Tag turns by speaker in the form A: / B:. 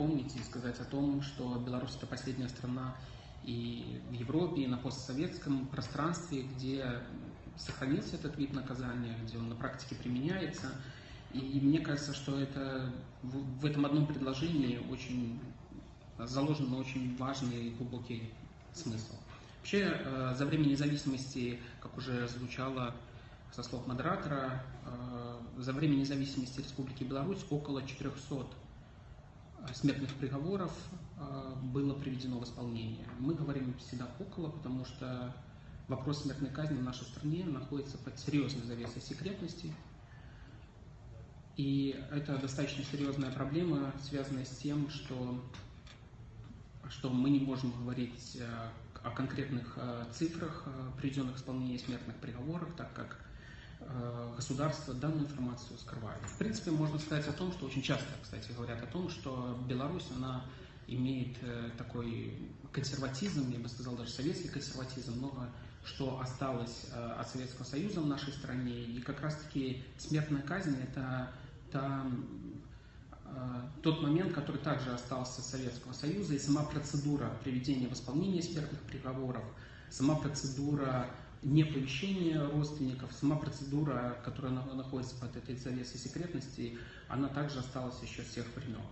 A: помнить и сказать о том, что Беларусь это последняя страна и в Европе, и на постсоветском пространстве, где сохранился этот вид наказания, где он на практике применяется. И мне кажется, что это в этом одном предложении очень заложен очень важный и глубокий смысл. Вообще, э, за время независимости, как уже звучало со слов модератора, э, за время независимости Республики Беларусь около 400 смертных приговоров э, было приведено в исполнение. Мы говорим всегда около, потому что вопрос смертной казни в нашей стране находится под серьезной завесой секретности. И это достаточно серьезная проблема, связанная с тем, что, что мы не можем говорить э, о конкретных э, цифрах, приведенных в исполнение смертных приговоров, так как Э, государство данную информацию скрывает. В принципе, можно сказать о том, что очень часто, кстати, говорят о том, что Беларусь, она имеет э, такой консерватизм, я бы сказал, даже советский консерватизм, много что осталось э, от Советского Союза в нашей стране. И как раз-таки смертная казнь – это та, тот момент, который также остался Советского Союза, и сама процедура приведения в исполнение смертных приговоров, сама процедура неповещение родственников, сама процедура, которая находится под этой завесой секретности, она также осталась еще с тех времен.